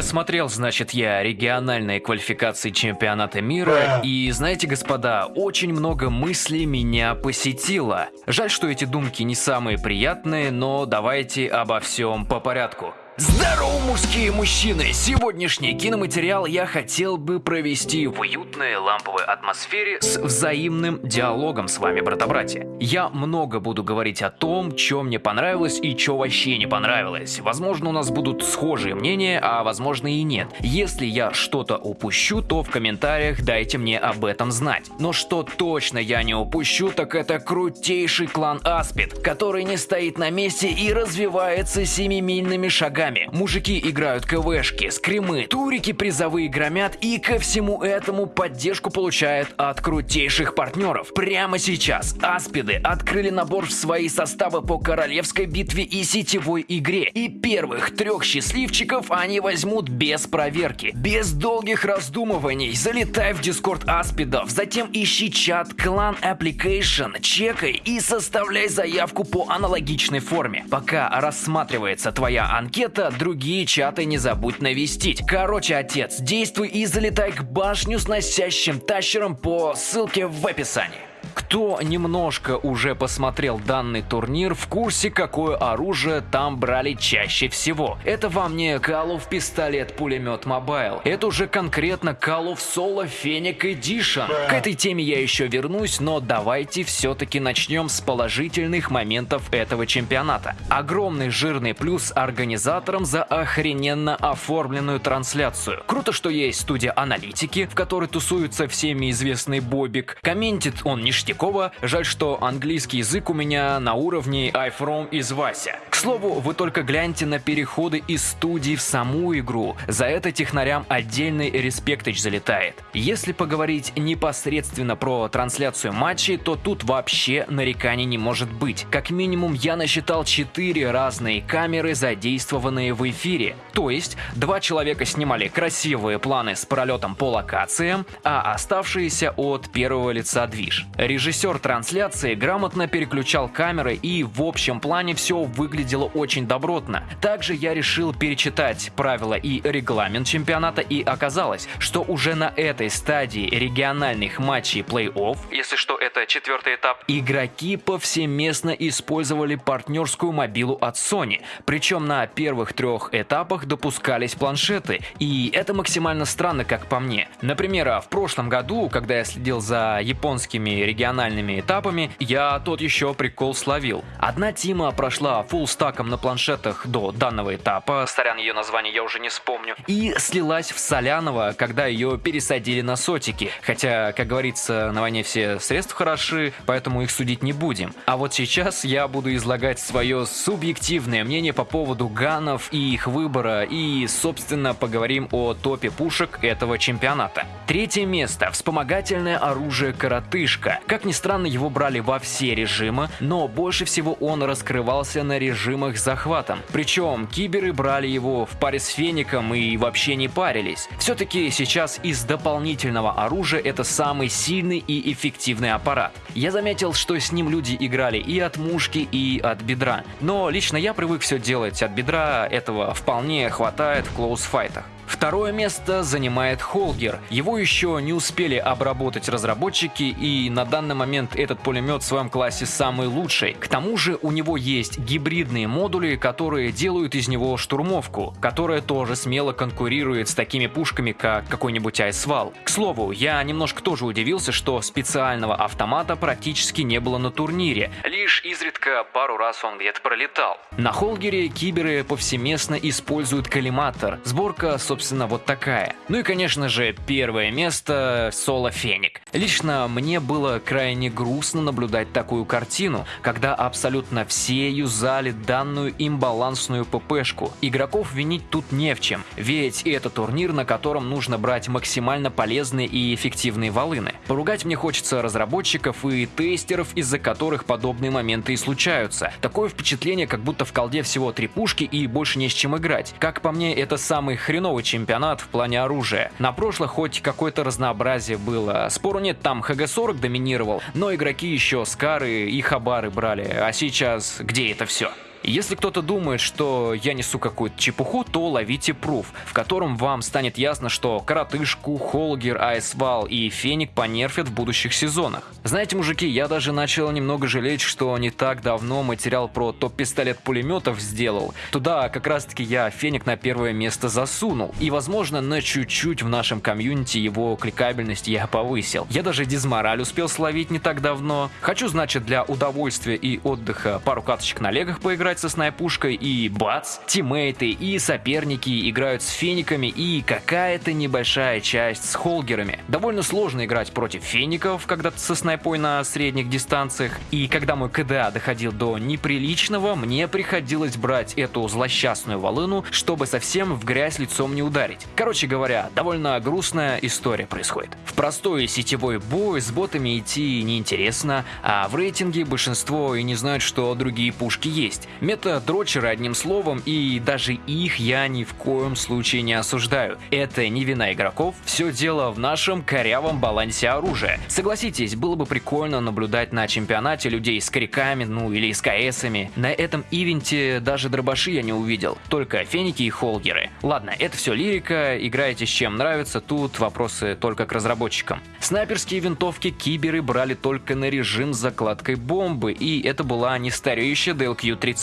Посмотрел, значит, я региональные квалификации чемпионата мира, и знаете, господа, очень много мыслей меня посетило. Жаль, что эти думки не самые приятные, но давайте обо всем по порядку. Здорово, мужские мужчины! Сегодняшний киноматериал я хотел бы провести в уютной ламповой атмосфере с взаимным диалогом с вами, брата-братья. Я много буду говорить о том, что мне понравилось и что вообще не понравилось. Возможно, у нас будут схожие мнения, а возможно и нет. Если я что-то упущу, то в комментариях дайте мне об этом знать. Но что точно я не упущу, так это крутейший клан Аспид, который не стоит на месте и развивается семимильными шагами деньгами. Мужики играют КВшки, скримы, турики призовые громят и ко всему этому поддержку получают от крутейших партнеров. Прямо сейчас Аспиды открыли набор в свои составы по королевской битве и сетевой игре. И первых трех счастливчиков они возьмут без проверки. Без долгих раздумываний залетай в дискорд Аспидов, затем ищи чат клан Application, чекай и составляй заявку по аналогичной форме. Пока рассматривается твоя анкета, это другие чаты не забудь навестить. Короче, отец, действуй и залетай к башню с носящим тащером по ссылке в описании. Кто немножко уже посмотрел данный турнир, в курсе, какое оружие там брали чаще всего. Это вам не Call of пистолет пулемет Mobile. Это уже конкретно Call of Solo Fennec Edition. К этой теме я еще вернусь, но давайте все-таки начнем с положительных моментов этого чемпионата. Огромный жирный плюс организаторам за охрененно оформленную трансляцию. Круто, что есть студия аналитики, в которой тусуется всеми известный Бобик. Комментит он не Ништякова. Жаль, что английский язык у меня на уровне I from из Вася. К слову, вы только гляньте на переходы из студии в саму игру. За это технарям отдельный респектыч залетает. Если поговорить непосредственно про трансляцию матчей, то тут вообще нареканий не может быть. Как минимум я насчитал 4 разные камеры, задействованные в эфире. То есть, два человека снимали красивые планы с пролетом по локациям, а оставшиеся от первого лица движ. Режиссер трансляции грамотно переключал камеры и в общем плане все выглядело очень добротно. Также я решил перечитать правила и регламент чемпионата и оказалось, что уже на этой стадии региональных матчей плей-офф, если что это четвертый этап, игроки повсеместно использовали партнерскую мобилу от Sony. Причем на первых трех этапах допускались планшеты. И это максимально странно, как по мне. Например, в прошлом году, когда я следил за японскими региональными региональными этапами, я тот еще прикол словил. Одна тима прошла фулл стаком на планшетах до данного этапа, сорян, ее название я уже не вспомню, и слилась в Солянова, когда ее пересадили на сотики. Хотя, как говорится, на войне все средства хороши, поэтому их судить не будем. А вот сейчас я буду излагать свое субъективное мнение по поводу ганов и их выбора, и, собственно, поговорим о топе пушек этого чемпионата. Третье место. Вспомогательное оружие «Коротышка». Как ни странно, его брали во все режимы, но больше всего он раскрывался на режимах с захватом. Причем киберы брали его в паре с феником и вообще не парились. Все-таки сейчас из дополнительного оружия это самый сильный и эффективный аппарат. Я заметил, что с ним люди играли и от мушки, и от бедра. Но лично я привык все делать от бедра, этого вполне хватает в клоусфайтах. Второе место занимает Холгер. Его еще не успели обработать разработчики, и на данный момент этот пулемет в своем классе самый лучший. К тому же у него есть гибридные модули, которые делают из него штурмовку, которая тоже смело конкурирует с такими пушками, как какой-нибудь Айсвал. К слову, я немножко тоже удивился, что специального автомата практически не было на турнире, лишь изредка пару раз он где-то пролетал. На Холгере киберы повсеместно используют коллиматор. Сборка, собственно, вот такая. Ну и, конечно же, первое место — Соло Феник. Лично мне было крайне грустно наблюдать такую картину, когда абсолютно все юзали данную имбалансную ППшку. Игроков винить тут не в чем, ведь это турнир, на котором нужно брать максимально полезные и эффективные волыны. Поругать мне хочется разработчиков и тестеров, из-за которых подобные моменты и случаются. Такое впечатление, как будто в колде всего три пушки и больше не с чем играть. Как по мне, это самый хреновый чемпионат в плане оружия. На прошлых хоть какое-то разнообразие было. Спору нет, там ХГ-40 доминировал, но игроки еще Скары и Хабары брали. А сейчас где это все? Если кто-то думает, что я несу какую-то чепуху, то ловите пруф, в котором вам станет ясно, что Коротышку, Холгер, Айсвал и Феник понерфят в будущих сезонах. Знаете, мужики, я даже начал немного жалеть, что не так давно материал про топ-пистолет пулеметов сделал. Туда как раз-таки я Феник на первое место засунул. И возможно на чуть-чуть в нашем комьюнити его кликабельность я повысил. Я даже дизмораль успел словить не так давно. Хочу, значит, для удовольствия и отдыха пару каточек на легах поиграть со снайпушкой и бац, тиммейты и соперники играют с фениками и какая-то небольшая часть с холгерами. Довольно сложно играть против феников, когда со снайпой на средних дистанциях. И когда мой КДА доходил до неприличного, мне приходилось брать эту злосчастную волыну, чтобы совсем в грязь лицом не ударить. Короче говоря, довольно грустная история происходит. В простой сетевой бой с ботами идти неинтересно, а в рейтинге большинство и не знают, что другие пушки есть. Мета-дрочеры одним словом, и даже их я ни в коем случае не осуждаю. Это не вина игроков, все дело в нашем корявом балансе оружия. Согласитесь, было бы прикольно наблюдать на чемпионате людей с криками, ну или с КСами. На этом ивенте даже дробаши я не увидел, только феники и холгеры. Ладно, это все лирика, играете с чем нравится, тут вопросы только к разработчикам. Снайперские винтовки киберы брали только на режим с закладкой бомбы, и это была не стареющая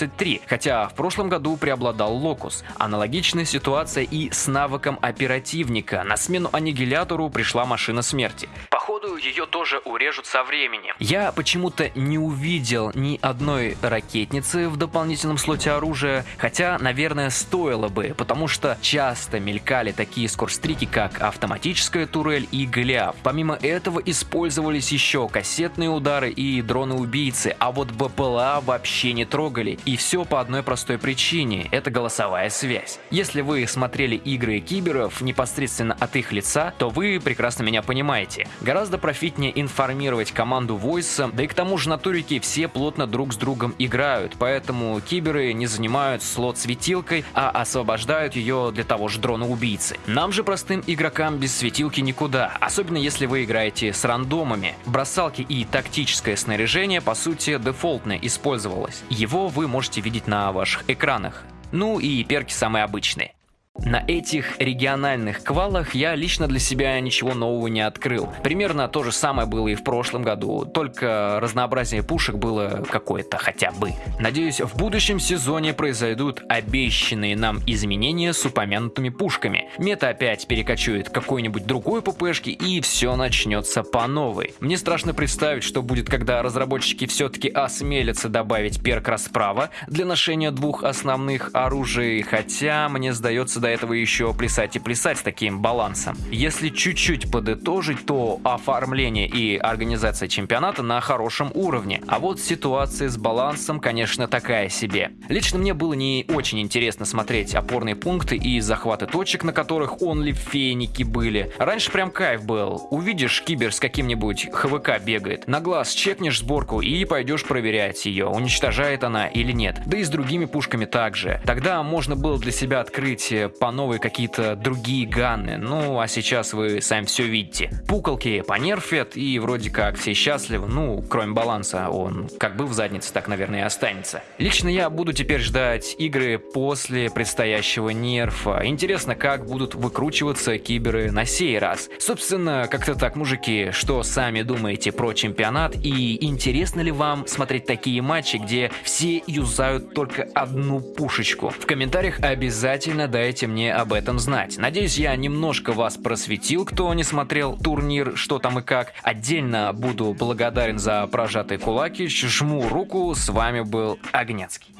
DLQ-33, хотя в прошлом году преобладал Локус. Аналогичная ситуация и с навыком оперативника. На смену аннигилятору пришла машина смерти. Походу, ее тоже урежут со временем. Я почему-то не увидел ни одной ракетницы в дополнительном слоте оружия, хотя, наверное, стоило бы, потому что часто мелькали такие скорстрики, как автоматическая турель и Голиаф. Помимо этого использовались еще кассетные удары и дроны-убийцы, а вот БПЛА вообще не трогали. И все по одной простой причине – это голосовая связь. Если вы смотрели игры киберов непосредственно от их лица, то вы прекрасно меня понимаете. Гораздо профитнее информировать команду войса, да и к тому же на турике все плотно друг с другом играют, поэтому киберы не занимают слот светилкой, а освобождают ее для того же дрона-убийцы. Нам же простым игрокам без светилки никуда, особенно если вы играете с рандомами. Бросалки и тактическое снаряжение по сути дефолтно использовалось. Его вы можете видеть на ваших экранах. Ну и перки самые обычные. На этих региональных квалах я лично для себя ничего нового не открыл. Примерно то же самое было и в прошлом году, только разнообразие пушек было какое-то хотя бы. Надеюсь, в будущем сезоне произойдут обещанные нам изменения с упомянутыми пушками. Мета опять перекочует какой-нибудь другой ППшки и все начнется по новой. Мне страшно представить, что будет, когда разработчики все-таки осмелятся добавить перк расправа для ношения двух основных оружий, хотя мне сдается до этого еще плясать и плясать с таким балансом. Если чуть-чуть подытожить, то оформление и организация чемпионата на хорошем уровне. А вот ситуация с балансом, конечно, такая себе. Лично мне было не очень интересно смотреть опорные пункты и захваты точек, на которых онли феники были. Раньше прям кайф был. Увидишь кибер с каким-нибудь ХВК бегает, на глаз чекнешь сборку и пойдешь проверять ее, уничтожает она или нет. Да и с другими пушками также. Тогда можно было для себя открыть по новой какие-то другие ганы. Ну, а сейчас вы сами все видите. Пуколки понерфят, и вроде как все счастливы, ну, кроме баланса, он как бы в заднице так, наверное, и останется. Лично я буду теперь ждать игры после предстоящего нерфа. Интересно, как будут выкручиваться киберы на сей раз. Собственно, как-то так, мужики, что сами думаете про чемпионат и интересно ли вам смотреть такие матчи, где все юзают только одну пушечку? В комментариях обязательно дайте мне об этом знать. Надеюсь, я немножко вас просветил, кто не смотрел турнир, что там и как. Отдельно буду благодарен за прожатые кулаки, жму руку, с вами был Огнецкий.